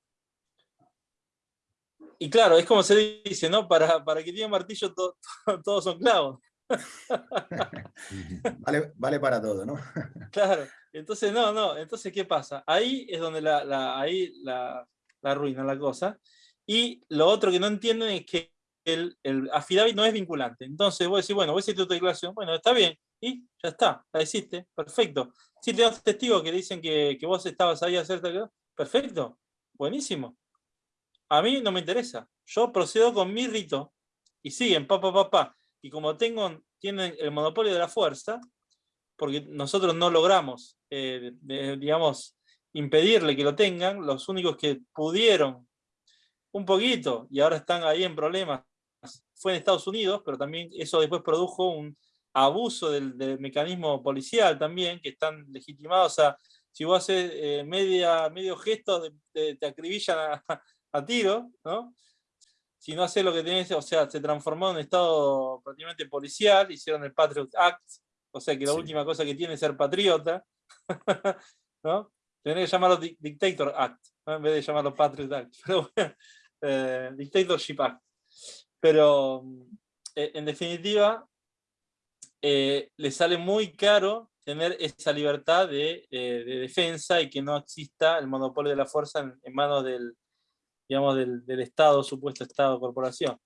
Y claro, es como se dice, ¿no? Para, para que tiene martillo todos son clavos. vale, para todo, ¿no? claro, entonces no, no, entonces ¿qué pasa? Ahí es donde la, ahí la, la arruina la cosa. Y lo otro que no entienden es que el, el affidavit no es vinculante. Entonces vos decís, bueno, vos hiciste tu declaración, bueno, está bien, y ya está, la hiciste, perfecto. Si tenés testigos que dicen que, que, vos estabas ahí a hacer perfecto, buenísimo. A mí no me interesa. Yo procedo con mi rito y siguen, pa, pa, pa, pa. Y como tengo, tienen el monopolio de la fuerza, porque nosotros no logramos, eh, digamos, impedirle que lo tengan, los únicos que pudieron un poquito, y ahora están ahí en problemas fue en Estados Unidos, pero también eso después produjo un abuso del, mecanismo policial también, que están legitimados. O sea, si vos haces eh, media, medio gesto, te acribillan a, tiro, ¿no? Si no haces lo que tenés, o sea, se transformó en un estado prácticamente policial, hicieron el Patriot Act, o sea que la última cosa que tiene es ser patriota, ¿no? Tenés que llamarlo Dictator Act, en vez de llamarlo Patriot Act. Pero eh, Dictatorship Act. Pero eh, en definitiva, eh, le sale muy caro tener esa libertad de, eh, defensa y que no exista el monopolio de la fuerza en, manos del, digamos, del, Estado, supuesto Estado, corporación.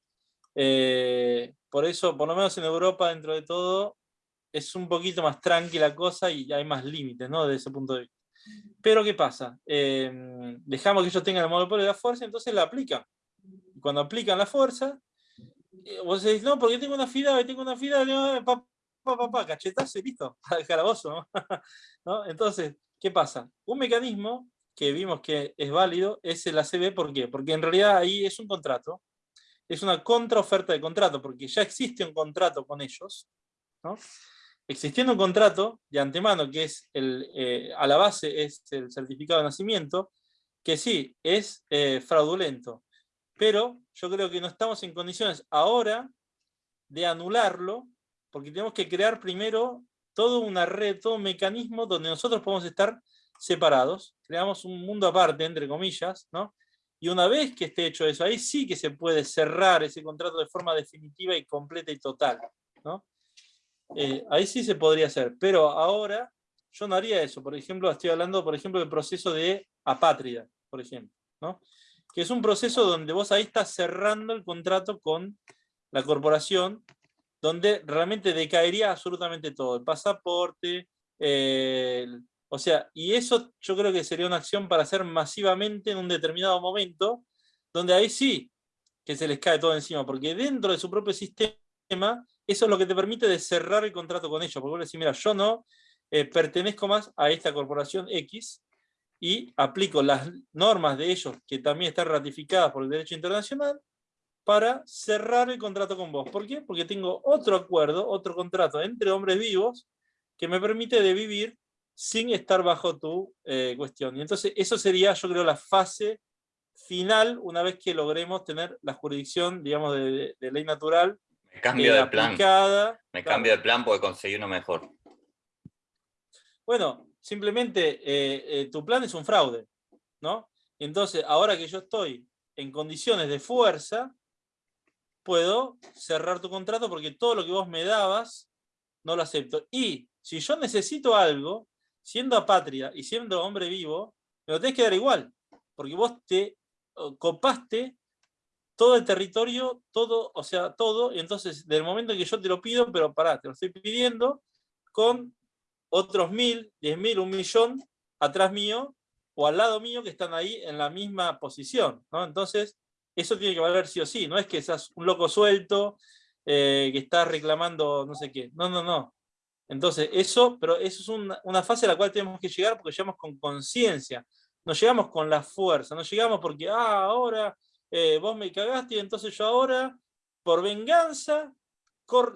por eso, por lo menos en Europa, dentro de todo, es un poquito más tranquila la cosa y hay más límites, ¿no? Desde ese punto de vista. Pero, ¿qué pasa? dejamos que ellos tengan el monopolio de la fuerza, entonces la aplican. Cuando aplican la fuerza, vos decís, no, porque tengo una FIDA, tengo una FIDA, papá, papá, cachetazo y listo, al calabozo, ¿no? Entonces, ¿qué pasa? Un mecanismo que vimos que es válido es el ACB, ¿por qué? Porque en realidad ahí es un contrato, es una contraoferta de contrato, porque ya existe un contrato con ellos, ¿no? Existiendo un contrato de antemano, que es el, eh, a la base es el certificado de nacimiento, que sí, es eh, fraudulento, pero yo creo que no estamos en condiciones ahora de anularlo, porque tenemos que crear primero toda una red, todo un mecanismo donde nosotros podemos estar separados, creamos un mundo aparte, entre comillas, ¿no? Y una vez que esté hecho eso, ahí sí que se puede cerrar ese contrato de forma definitiva y completa y total, ¿no? Eh, ahí sí se podría hacer, pero ahora yo no haría eso. Por ejemplo, estoy hablando, por ejemplo, del proceso de apátrida, por ejemplo, ¿no? Que es un proceso donde vos ahí estás cerrando el contrato con la corporación, donde realmente decaería absolutamente todo, el pasaporte, o sea, y eso yo creo que sería una acción para hacer masivamente en un determinado momento, donde ahí sí que se les cae todo encima, porque dentro de su propio sistema, eso es lo que te permite de cerrar el contrato con ellos, porque vos decís, mira, yo no eh, pertenezco más a esta corporación X, y aplico las normas de ellos, que también están ratificadas por el derecho internacional, para cerrar el contrato con vos. ¿Por qué? Porque tengo otro acuerdo, otro contrato entre hombres vivos, que me permite de vivir sin estar bajo tu eh, cuestión. Y entonces eso sería, yo creo, la fase final, una vez que logremos tener la jurisdicción, digamos, de, ley natural. Me cambio eh, de plan. Me cambio de plan porque conseguí uno mejor. Bueno, simplemente eh, tu plan es un fraude, ¿no? Entonces, ahora que yo estoy en condiciones de fuerza, puedo cerrar tu contrato porque todo lo que vos me dabas, no lo acepto. Y si yo necesito algo, siendo apatria y siendo hombre vivo, me lo tenés que dar igual, porque vos te copaste todo el territorio, todo, o sea, todo, y entonces del momento que yo te lo pido, pero pará, te lo estoy pidiendo, con otros mil, diez mil, un millón atrás mío, o al lado mío que están ahí en la misma posición, ¿no? Entonces, eso tiene que valer sí o sí, no es que seas un loco suelto, eh, que estás reclamando no sé qué, no, no, no, entonces, eso, pero eso es una, fase a la cual tenemos que llegar porque llegamos con conciencia, no llegamos con la fuerza, no llegamos porque, ah, ahora eh, vos me cagaste y entonces yo ahora, por venganza,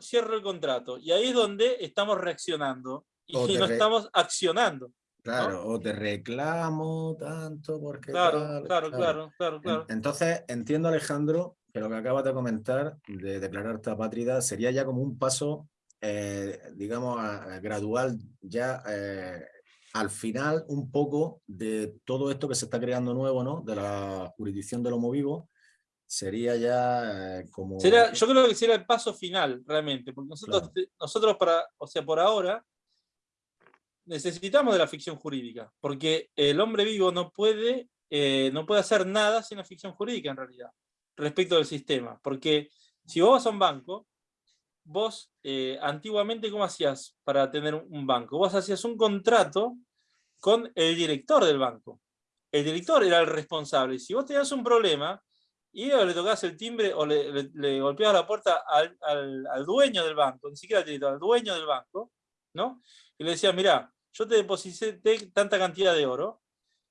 cierro el contrato. Y ahí es donde estamos reaccionando y no estamos accionando. Claro, o te reclamo tanto porque... Claro, claro, claro, claro, claro, Entonces, entiendo Alejandro que lo que acabas de comentar de declararte apátrida sería ya como un paso eh, digamos, gradual ya eh, al final un poco de todo esto que se está creando nuevo, ¿no? De la jurisdicción del homo vivo, sería ya eh, como... yo creo que sería el paso final, realmente, porque nosotros, nosotros para, o sea, por ahora, necesitamos de la ficción jurídica, porque el hombre vivo no puede, no puede hacer nada sin la ficción jurídica en realidad, respecto del sistema, porque si vos vas a un banco, vos eh, antiguamente, ¿cómo hacías para tener un banco? Vos hacías un contrato con el director del banco. El director era el responsable. Si vos tenías un problema, y le tocabas el timbre o le, le, golpeabas la puerta al, dueño del banco, ni siquiera al director, al dueño del banco, ¿no? Y le decías, mira, yo te deposité tanta cantidad de oro,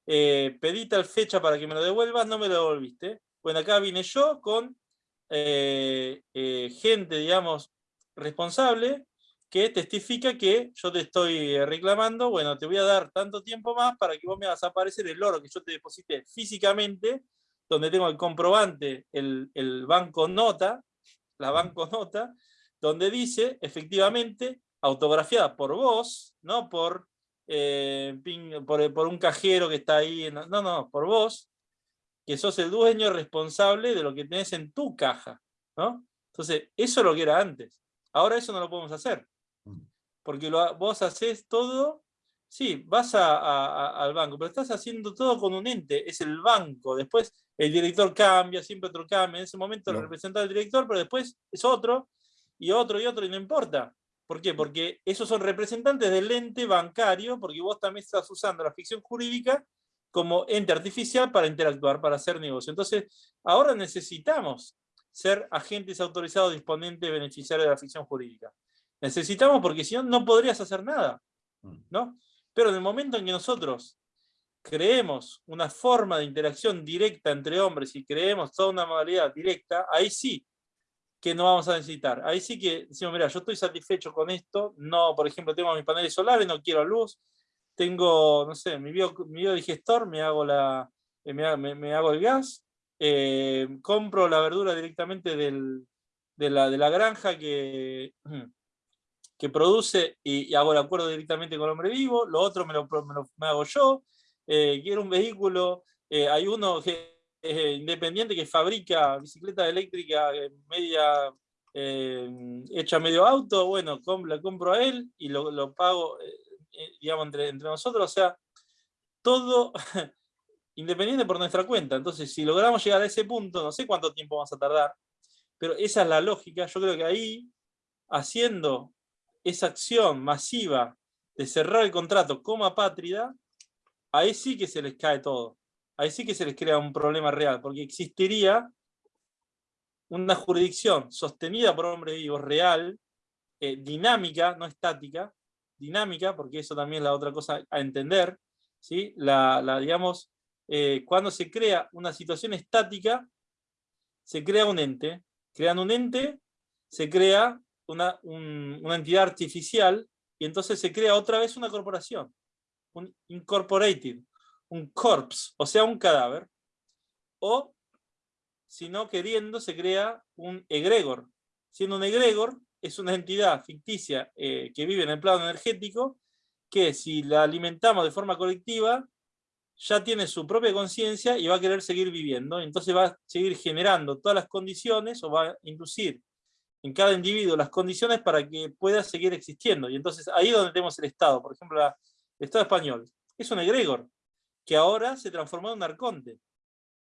eh, pedí tal fecha para que me lo devuelvas, no me lo devolviste. Bueno, acá vine yo con eh, gente, digamos, responsable que testifica que yo te estoy reclamando, bueno, te voy a dar tanto tiempo más para que vos me hagas aparecer el oro que yo te deposité físicamente, donde tengo el comprobante, el, banco nota, la banco nota, donde dice, efectivamente, autografiada por vos, no por, eh, por, por, un cajero que está ahí, no, no, por vos, que sos el dueño responsable de lo que tenés en tu caja, ¿no? Entonces, eso es lo que era antes. Ahora eso no lo podemos hacer. Porque vos haces todo, sí, vas al banco, pero estás haciendo todo con un ente, es el banco. Después el director cambia, siempre otro cambia. En ese momento representa al director, pero después es otro, y otro, y otro, y no importa. ¿Por qué? Porque esos son representantes del ente bancario, porque vos también estás usando la ficción jurídica como ente artificial para interactuar, para hacer negocio. Entonces, ahora necesitamos ser agentes autorizados, disponentes, beneficiarios de la ficción jurídica. Necesitamos porque si no, no podrías hacer nada. Mm. ¿no? Pero en el momento en que nosotros creemos una forma de interacción directa entre hombres y creemos toda una modalidad directa, ahí sí que no vamos a necesitar. Ahí sí que decimos, mira, yo estoy satisfecho con esto, no, por ejemplo, tengo mis paneles solares, no quiero luz, tengo, no sé, mi, biodigestor, me hago, la, eh, me, hago el gas, eh, compro la verdura directamente de, la, de la granja que, que produce y, hago el acuerdo directamente con el hombre vivo, lo otro me lo, me hago yo, eh, quiero un vehículo, hay uno que eh, independiente que fabrica bicicleta eléctrica media eh, hecha medio auto, bueno, la compro a él y lo, pago, eh, digamos, entre, entre nosotros, o sea, todo independiente por nuestra cuenta. Entonces, si logramos llegar a ese punto, no sé cuánto tiempo vamos a tardar, pero esa es la lógica. Yo creo que ahí, haciendo esa acción masiva de cerrar el contrato como apátrida, ahí sí que se les cae todo ahí sí que se les crea un problema real, porque existiría una jurisdicción sostenida por hombres vivos real, eh, dinámica, no estática, dinámica, porque eso también es la otra cosa a entender, ¿sí? la, digamos, eh, cuando se crea una situación estática, se crea un ente, creando un ente, se crea una, una entidad artificial, y entonces se crea otra vez una corporación, un incorporated, un corpse, o sea, un cadáver, o, si no queriendo, se crea un egregor. Siendo un egregor, es una entidad ficticia eh, que vive en el plano energético, que si la alimentamos de forma colectiva, ya tiene su propia conciencia y va a querer seguir viviendo, entonces va a seguir generando todas las condiciones, o va a inducir en cada individuo las condiciones para que pueda seguir existiendo. Y entonces ahí es donde tenemos el Estado, por ejemplo, el Estado español. Es un egregor, que ahora se transformó en un arconte.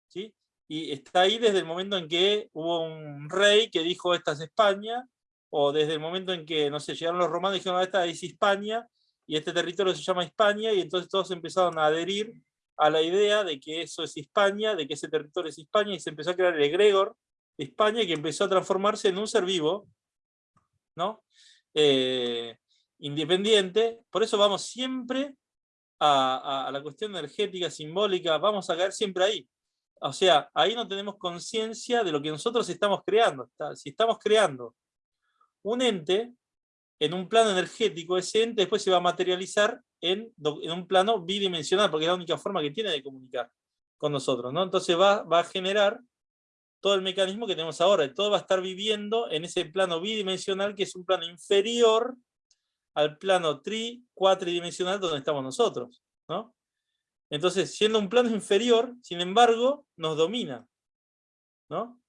¿sí? Y está ahí desde el momento en que hubo un rey que dijo esta es España, o desde el momento en que, no sé, llegaron los romanos y dijeron esta es España, y este territorio se llama España, y entonces todos empezaron a adherir a la idea de que eso es España, de que ese territorio es España, y se empezó a crear el egregor España, que empezó a transformarse en un ser vivo, ¿no? Eh, independiente, por eso vamos siempre a, la cuestión energética, simbólica, vamos a caer siempre ahí. O sea, ahí no tenemos conciencia de lo que nosotros estamos creando. Si estamos creando un ente en un plano energético, ese después se va a materializar en, un plano bidimensional, porque es la única forma que tiene de comunicar con nosotros. ¿no? Entonces va, va a generar todo el mecanismo que tenemos ahora. Todo va a estar viviendo en ese plano bidimensional, que es un plano inferior al plano tri, cuatridimensional donde estamos nosotros. ¿no? Entonces, siendo un plano inferior, sin embargo, nos domina. ¿no?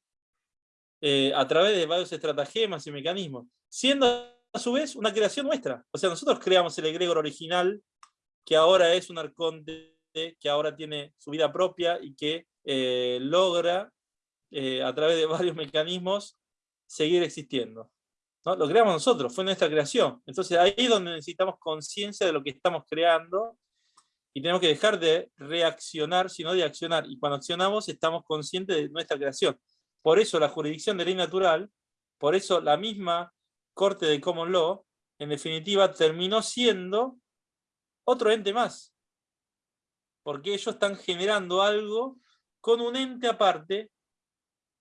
Eh, a través de varios estratagemas y mecanismos. Siendo a su vez una creación nuestra. O sea, nosotros creamos el egregor original, que ahora es un arconte, que ahora tiene su vida propia y que eh, logra, eh, a través de varios mecanismos, seguir existiendo. Lo creamos nosotros, fue nuestra creación. Entonces ahí es donde necesitamos conciencia de lo que estamos creando y tenemos que dejar de reaccionar, sino de accionar. Y cuando accionamos estamos conscientes de nuestra creación. Por eso la jurisdicción de ley natural, por eso la misma Corte de Common Law, en definitiva terminó siendo otro ente más. Porque ellos están generando algo con un ente aparte,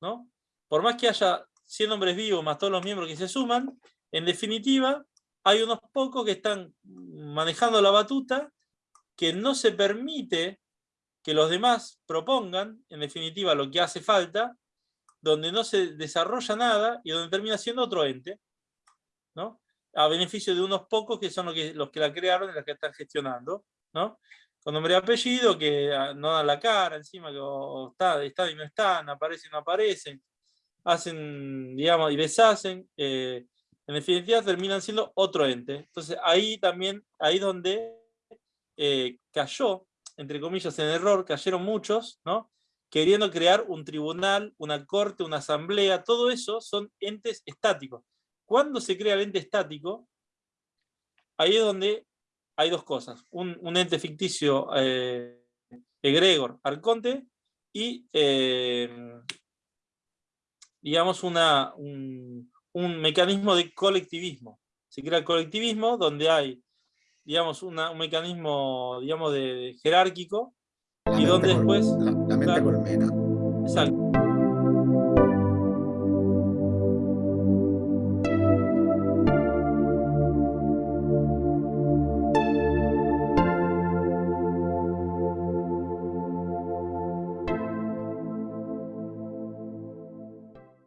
¿no? Por más que haya 100 hombres vivos más todos los miembros que se suman, en definitiva, hay unos pocos que están manejando la batuta, que no se permite que los demás propongan, en definitiva, lo que hace falta, donde no se desarrolla nada y donde termina siendo otro ente, ¿no? a beneficio de unos pocos que son los que, los que la crearon y los que están gestionando, ¿no? con nombre y apellido, que ah, no dan la cara encima, que está, está y no están, aparecen y no aparecen, hacen, digamos, y deshacen, eh, en definitiva terminan siendo otro ente. Entonces ahí también, ahí donde eh, cayó, entre comillas, en error, cayeron muchos, ¿no? queriendo crear un tribunal, una corte, una asamblea, todo eso son entes estáticos. Cuando se crea el ente estático, ahí es donde hay dos cosas. Un, ente ficticio, eh, eh, egregor, arconte, y eh, digamos una, un, mecanismo de colectivismo. Se crea el colectivismo donde hay digamos, una, un mecanismo digamos, de, jerárquico y donde después... La, la mente colmena. Exacto.